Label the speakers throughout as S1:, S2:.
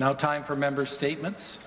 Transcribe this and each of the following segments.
S1: Now time for member statements.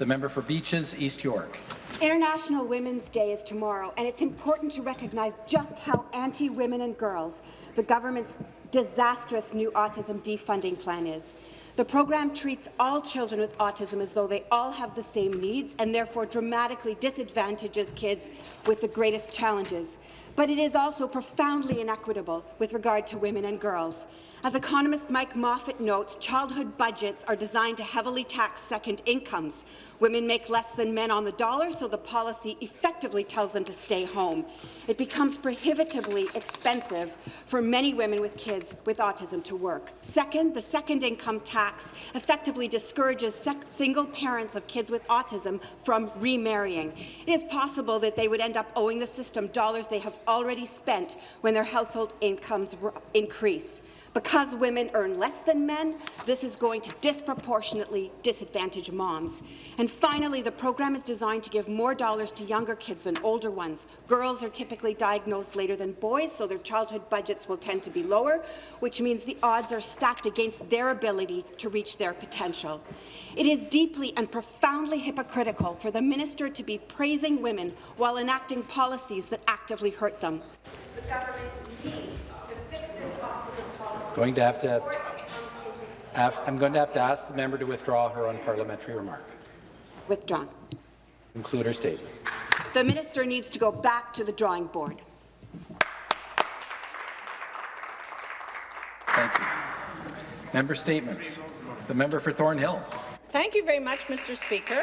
S1: The member for Beaches, East York.
S2: International Women's Day is tomorrow, and it's important to recognize just how anti-women and girls the government's disastrous new autism defunding plan is. The program treats all children with autism as though they all have the same needs and therefore dramatically disadvantages kids with the greatest challenges but it is also profoundly inequitable with regard to women and girls. As economist Mike Moffatt notes, childhood budgets are designed to heavily tax second incomes. Women make less than men on the dollar, so the policy effectively tells them to stay home. It becomes prohibitively expensive for many women with kids with autism to work. Second, the second income tax effectively discourages single parents of kids with autism from remarrying. It is possible that they would end up owing the system dollars they have already spent when their household incomes increase. Because women earn less than men, this is going to disproportionately disadvantage moms. And finally, the program is designed to give more dollars to younger kids than older ones. Girls are typically diagnosed later than boys, so their childhood budgets will tend to be lower, which means the odds are stacked against their ability to reach their potential. It is deeply and profoundly hypocritical for the minister to be praising women while enacting policies that actively hurt them. The
S1: Going to have to. I'm going to have to ask the member to withdraw her unparliamentary remark.
S2: Withdrawn.
S1: Conclude her statement.
S2: The minister needs to go back to the drawing board.
S1: Thank you. Member statements. The member for Thornhill.
S3: Thank you very much, Mr. Speaker.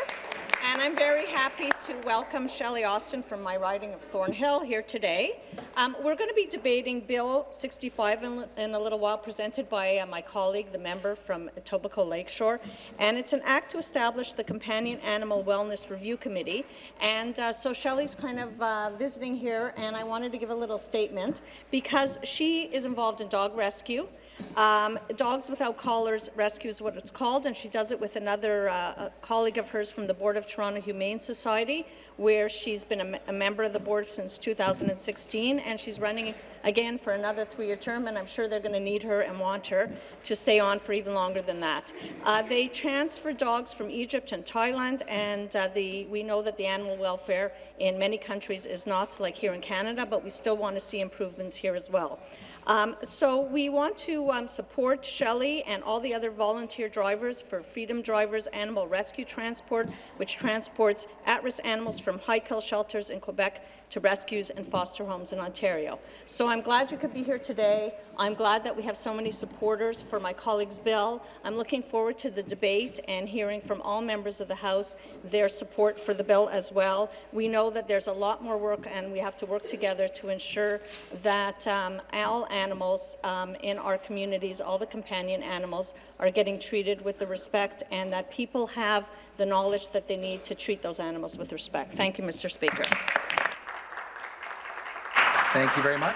S3: And I'm very happy to welcome Shelley Austin from my riding of Thornhill here today. Um, we're going to be debating Bill 65 in, in a little while, presented by uh, my colleague, the member from Etobicoke Lakeshore. And it's an act to establish the Companion Animal Wellness Review Committee. And uh, so Shelley's kind of uh, visiting here, and I wanted to give a little statement because she is involved in dog rescue. Um, Dogs Without Collars Rescue is what it's called, and she does it with another uh, colleague of hers from the Board of Toronto Humane Society, where she's been a, a member of the board since 2016, and she's running again for another three-year term, and I'm sure they're going to need her and want her to stay on for even longer than that. Uh, they transfer dogs from Egypt and Thailand, and uh, the, we know that the animal welfare in many countries is not like here in Canada, but we still want to see improvements here as well. Um, so we want to um, support Shelley and all the other volunteer drivers for Freedom Drivers Animal Rescue Transport, which transports at-risk animals from high-kill shelters in Quebec to rescues and foster homes in Ontario. So I'm glad you could be here today. I'm glad that we have so many supporters for my colleague's bill. I'm looking forward to the debate and hearing from all members of the House their support for the bill as well. We know that there's a lot more work and we have to work together to ensure that um, all animals um, in our communities, all the companion animals, are getting treated with the respect and that people have the knowledge that they need to treat those animals with respect. Thank you, Mr. Speaker.
S1: Thank you very much.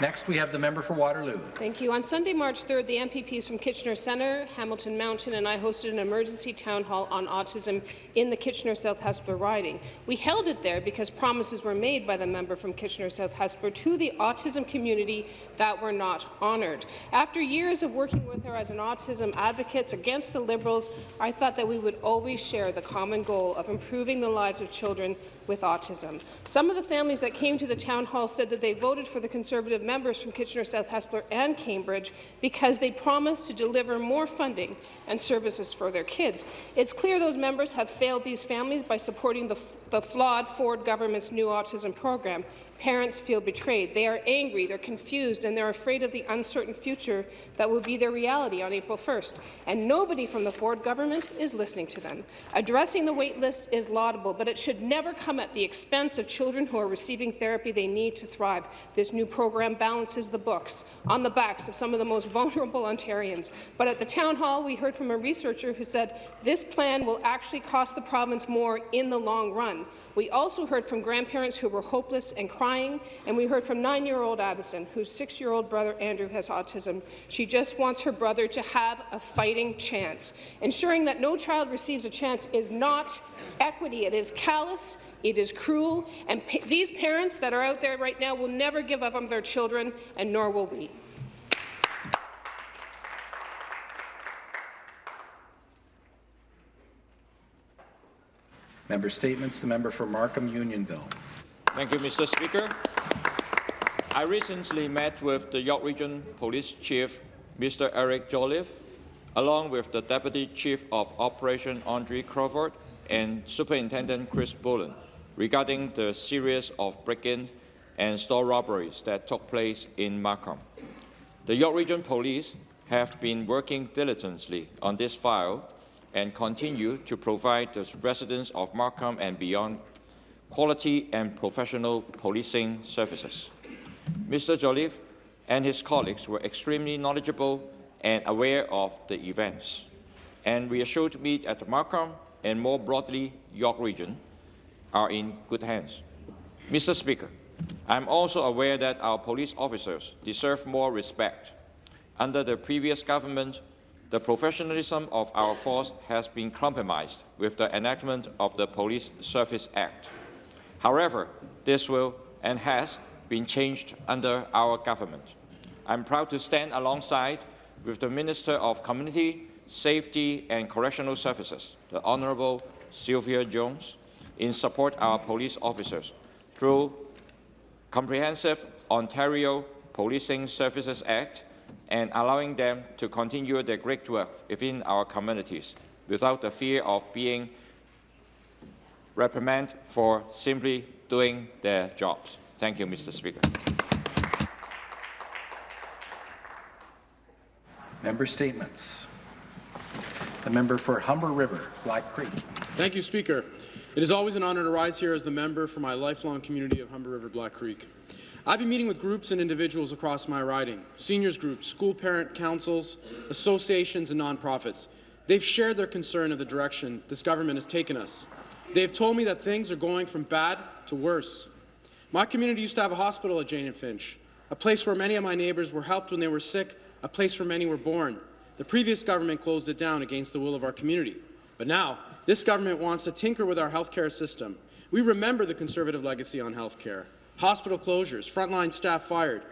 S1: Next, we have the member for Waterloo.
S4: Thank you. On Sunday, March 3rd, the MPPs from Kitchener Centre, Hamilton Mountain, and I hosted an emergency town hall on autism in the Kitchener-South Hespeler riding. We held it there because promises were made by the member from Kitchener-South Hespeler to the autism community that were not honoured. After years of working with her as an autism advocate against the Liberals, I thought that we would always share the common goal of improving the lives of children with autism. Some of the families that came to the town hall said that they voted for the Conservative members from Kitchener-South Hespeler and Cambridge because they promised to deliver more funding and services for their kids. It's clear those members have failed these families by supporting the, the flawed Ford government's new autism program. Parents feel betrayed. They are angry, they're confused, and they're afraid of the uncertain future that will be their reality on April 1st. And nobody from the Ford government is listening to them. Addressing the wait list is laudable, but it should never come at the expense of children who are receiving therapy they need to thrive. This new program balances the books on the backs of some of the most vulnerable Ontarians. But at the town hall, we heard from a researcher who said this plan will actually cost the province more in the long run. We also heard from grandparents who were hopeless and crying, crying, and we heard from nine-year-old Addison, whose six-year-old brother Andrew has autism. She just wants her brother to have a fighting chance. Ensuring that no child receives a chance is not equity. It is callous, it is cruel, and pa these parents that are out there right now will never give up on their children, and nor will we.
S1: Member Statements, the member for Markham Unionville.
S5: Thank you, Mr. Speaker. I recently met with the York Region Police Chief, Mr. Eric Jolliffe, along with the Deputy Chief of Operation Andre Crawford and Superintendent Chris Bullen regarding the series of break-ins and store robberies that took place in Markham. The York Region Police have been working diligently on this file and continue to provide the residents of Markham and beyond quality and professional policing services. Mr. Jolliffe and his colleagues were extremely knowledgeable and aware of the events, and reassured me that at Markham and more broadly York Region are in good hands. Mr. Speaker, I'm also aware that our police officers deserve more respect. Under the previous government, the professionalism of our force has been compromised with the enactment of the Police Service Act. However, this will and has been changed under our government. I'm proud to stand alongside with the Minister of Community, Safety and Correctional Services, the Honourable Sylvia Jones, in support of our police officers through comprehensive Ontario Policing Services Act and allowing them to continue their great work within our communities without the fear of being reprimanded for simply doing their jobs. Thank you, Mr. Speaker.
S1: Member Statements. The member for Humber River, Black Creek.
S6: Thank you, Speaker. It is always an honour to rise here as the member for my lifelong community of Humber River Black Creek. I've been meeting with groups and individuals across my riding, seniors groups, school parent councils, associations and nonprofits. They've shared their concern of the direction this government has taken us. They've told me that things are going from bad to worse. My community used to have a hospital at Jane and Finch, a place where many of my neighbours were helped when they were sick, a place where many were born. The previous government closed it down against the will of our community. But now, this government wants to tinker with our healthcare system. We remember the Conservative legacy on healthcare. Hospital closures, frontline staff fired.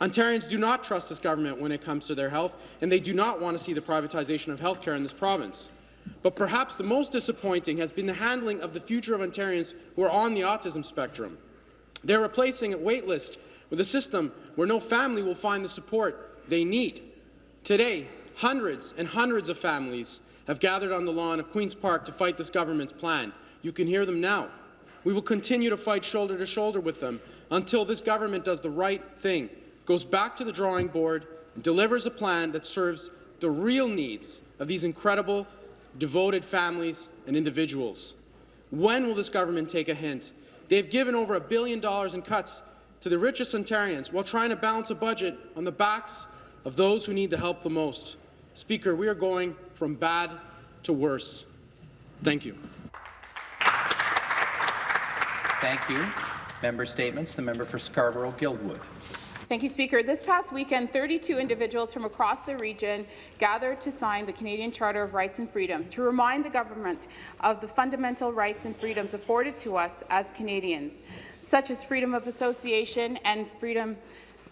S6: Ontarians do not trust this government when it comes to their health, and they do not want to see the privatization of healthcare in this province. But perhaps the most disappointing has been the handling of the future of Ontarians who are on the autism spectrum. They're replacing a waitlist with a system where no family will find the support they need. Today, hundreds and hundreds of families have gathered on the lawn of Queen's Park to fight this government's plan. You can hear them now. We will continue to fight shoulder to shoulder with them until this government does the right thing, goes back to the drawing board, and delivers a plan that serves the real needs of these incredible, devoted families and individuals. When will this government take a hint? They've given over a billion dollars in cuts to the richest Ontarians while trying to balance a budget on the backs of those who need the help the most. Speaker, we are going from bad to worse. Thank you.
S1: Thank you. Member Statements. The member for Scarborough-Guildwood.
S7: Thank you, Speaker. This past weekend, 32 individuals from across the region gathered to sign the Canadian Charter of Rights and Freedoms to remind the government of the fundamental rights and freedoms afforded to us as Canadians, such as freedom of association and freedom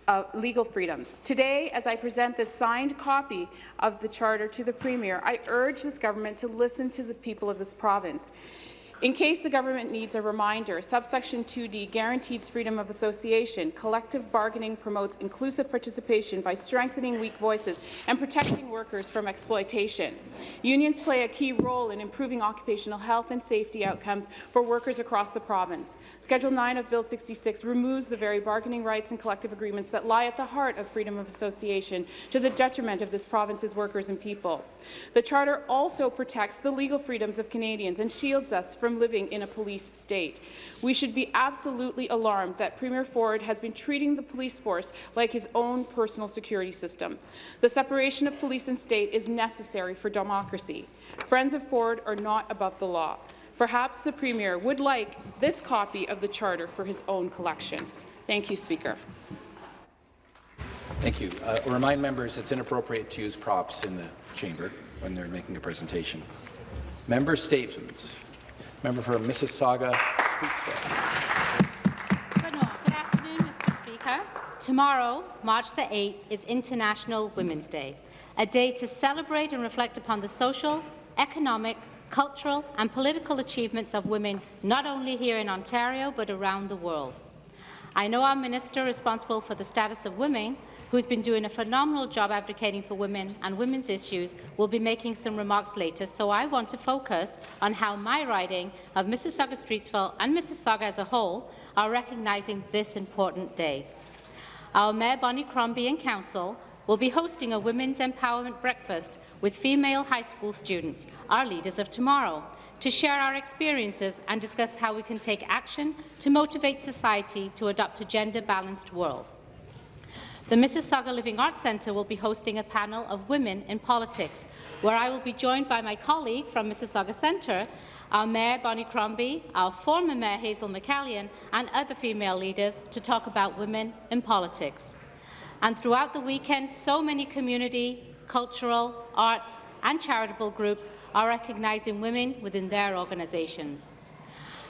S7: uh, legal freedoms. Today, as I present this signed copy of the Charter to the Premier, I urge this government to listen to the people of this province. In case the government needs a reminder, subsection 2D guarantees freedom of association. Collective bargaining promotes inclusive participation by strengthening weak voices and protecting workers from exploitation. Unions play a key role in improving occupational health and safety outcomes for workers across the province. Schedule 9 of Bill 66 removes the very bargaining rights and collective agreements that lie at the heart of freedom of association to the detriment of this province's workers and people. The Charter also protects the legal freedoms of Canadians and shields us from from living in a police state. We should be absolutely alarmed that Premier Ford has been treating the police force like his own personal security system. The separation of police and state is necessary for democracy. Friends of Ford are not above the law. Perhaps the Premier would like this copy of the Charter for his own collection. Thank you, Speaker.
S1: Thank you. Uh, remind members it's inappropriate to use props in the chamber when they're making a presentation. Member statements. Member for Mississauga, Streetsville.
S8: Good, Good afternoon, Mr. Speaker. Tomorrow, March the 8th, is International Women's Day, a day to celebrate and reflect upon the social, economic, cultural and political achievements of women not only here in Ontario but around the world. I know our minister responsible for the status of women, who's been doing a phenomenal job advocating for women and women's issues, will be making some remarks later, so I want to focus on how my riding of Mississauga Streetsville and Mississauga as a whole are recognizing this important day. Our Mayor Bonnie Crombie and Council will be hosting a Women's Empowerment Breakfast with female high school students, our leaders of tomorrow, to share our experiences and discuss how we can take action to motivate society to adopt a gender-balanced world. The Mississauga Living Arts Centre will be hosting a panel of women in politics, where I will be joined by my colleague from Mississauga Centre, our Mayor Bonnie Crombie, our former Mayor Hazel McCallion, and other female leaders to talk about women in politics. And throughout the weekend, so many community, cultural, arts and charitable groups are recognizing women within their organizations.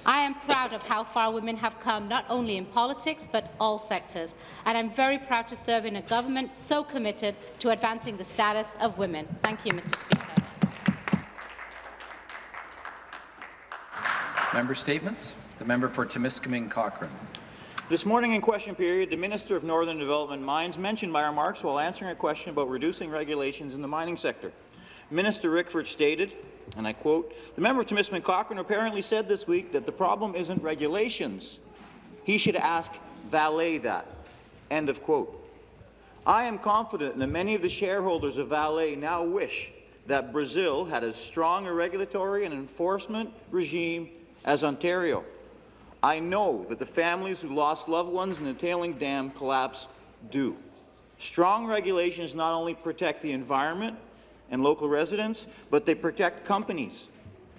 S8: I am proud of how far women have come, not only in politics, but all sectors, and I'm very proud to serve in a government so committed to advancing the status of women. Thank you, Mr. Speaker.
S1: Member statements. The member for Timiskaming Cochrane.
S9: This morning in question period, the Minister of Northern Development Mines mentioned my remarks while answering a question about reducing regulations in the mining sector. Minister Rickford stated, and I quote, the member of Timiskaming Cochrane apparently said this week that the problem isn't regulations. He should ask Vale that. End of quote. I am confident that many of the shareholders of Vale now wish that Brazil had as strong a regulatory and enforcement regime as Ontario. I know that the families who lost loved ones in the tailing dam collapse do. Strong regulations not only protect the environment and local residents, but they protect companies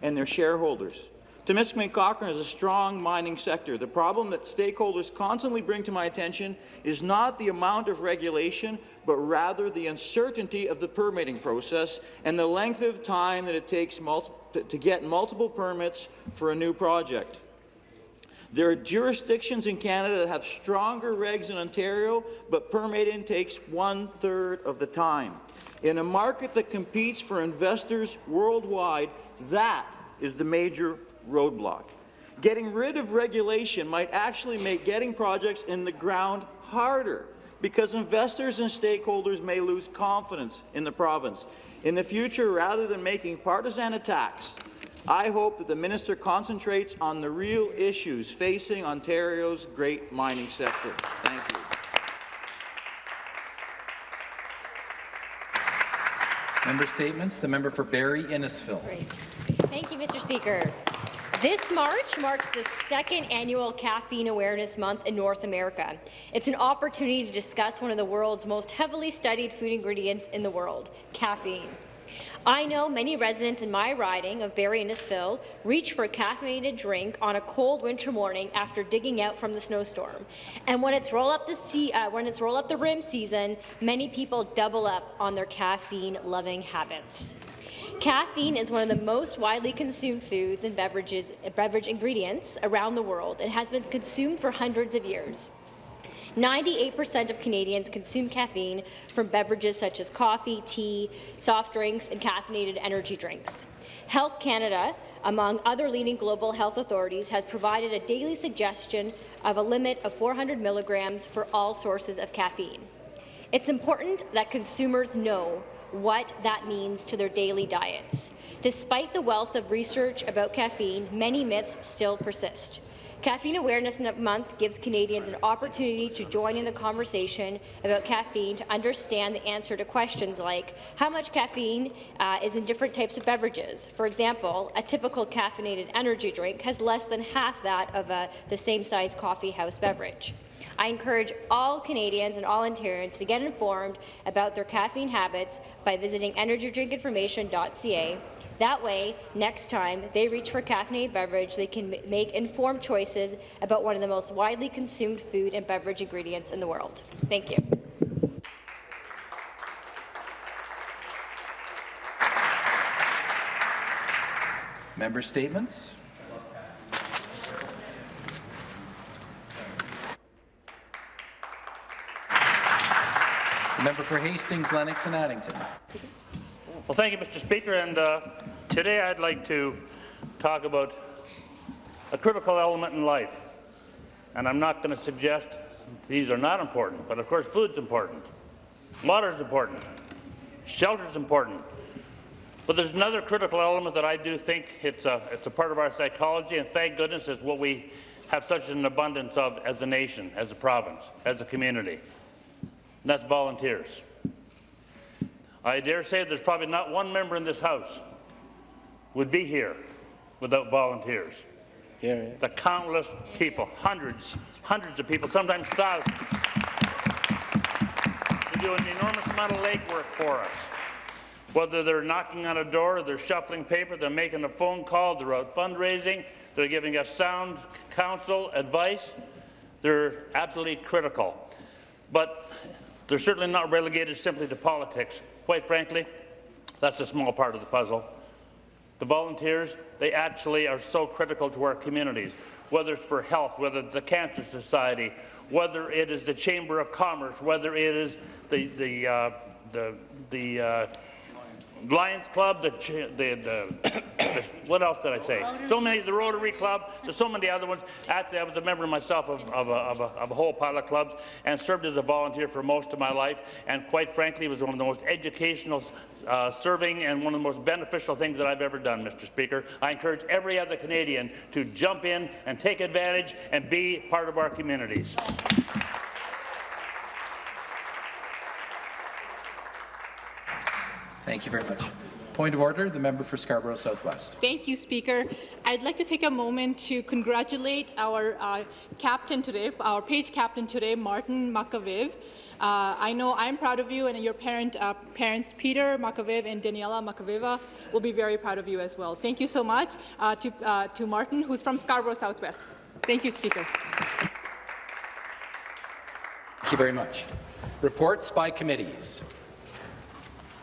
S9: and their shareholders. Timiskaming Cochrane is a strong mining sector. The problem that stakeholders constantly bring to my attention is not the amount of regulation, but rather the uncertainty of the permitting process and the length of time that it takes to get multiple permits for a new project. There are jurisdictions in Canada that have stronger regs than Ontario, but permitting takes one-third of the time. In a market that competes for investors worldwide, that is the major roadblock. Getting rid of regulation might actually make getting projects in the ground harder because investors and stakeholders may lose confidence in the province. In the future, rather than making partisan attacks I hope that the minister concentrates on the real issues facing Ontario's great mining sector. Thank you.
S1: Member statements. The member for Barrie Innisfil.
S10: Thank you, Mr. Speaker. This March marks the second annual Caffeine Awareness Month in North America. It's an opportunity to discuss one of the world's most heavily studied food ingredients in the world, caffeine. I know many residents in my riding of Barrie Innisfil reach for a caffeinated drink on a cold winter morning after digging out from the snowstorm. And when it's roll up the sea, uh, when it's roll up the rim season, many people double up on their caffeine-loving habits. Caffeine is one of the most widely consumed foods and beverages, beverage ingredients around the world and has been consumed for hundreds of years. 98% of Canadians consume caffeine from beverages such as coffee, tea, soft drinks, and caffeinated energy drinks. Health Canada, among other leading global health authorities, has provided a daily suggestion of a limit of 400 milligrams for all sources of caffeine. It's important that consumers know what that means to their daily diets. Despite the wealth of research about caffeine, many myths still persist. Caffeine Awareness Month gives Canadians an opportunity to join in the conversation about caffeine to understand the answer to questions like how much caffeine uh, is in different types of beverages. For example, a typical caffeinated energy drink has less than half that of a, the same size coffee house beverage. I encourage all Canadians and all Ontarians to get informed about their caffeine habits by visiting energydrinkinformation.ca that way, next time they reach for a caffeinated beverage, they can make informed choices about one of the most widely consumed food and beverage ingredients in the world. Thank you.
S1: Member statements. Member for Hastings, Lennox and Addington.
S11: Well, thank you, Mr. Speaker, and uh, Today I'd like to talk about a critical element in life. And I'm not going to suggest these are not important, but of course food's important, water is important, shelter is important. But there's another critical element that I do think it's a, it's a part of our psychology, and thank goodness it's what we have such an abundance of as a nation, as a province, as a community. And that's volunteers. I dare say there's probably not one member in this House would be here without volunteers.
S1: Yeah, yeah.
S11: The countless people, hundreds, hundreds of people, sometimes thousands, who do an enormous amount of legwork for us. Whether they're knocking on a door, they're shuffling paper, they're making a phone call, they're out fundraising, they're giving us sound counsel, advice, they're absolutely critical. But they're certainly not relegated simply to politics. Quite frankly, that's a small part of the puzzle. The volunteers, they actually are so critical to our communities, whether it's for health, whether it's the Cancer Society, whether it is the Chamber of Commerce, whether it is the, the, uh, the, the uh, Lions Club, the, the, the, the- what else did I say? So many, the Rotary Club, there's so many other ones. Actually, I was a member myself of, of, a, of, a, of a whole pile of clubs and served as a volunteer for most of my life. And quite frankly, it was one of the most educational uh, serving and one of the most beneficial things that I've ever done, Mr. Speaker. I encourage every other Canadian to jump in and take advantage and be part of our communities.
S1: Thank you very much. Point of order, the member for Scarborough Southwest.
S12: Thank you, Speaker. I'd like to take a moment to congratulate our uh, captain today, our page captain today, Martin Makaviv. Uh, I know I'm proud of you, and your parent, uh, parents, Peter Makaviv and Daniela Makaviva, will be very proud of you as well. Thank you so much uh, to, uh, to Martin, who's from Scarborough Southwest. Thank you, Speaker.
S1: Thank you very much. Reports by committees.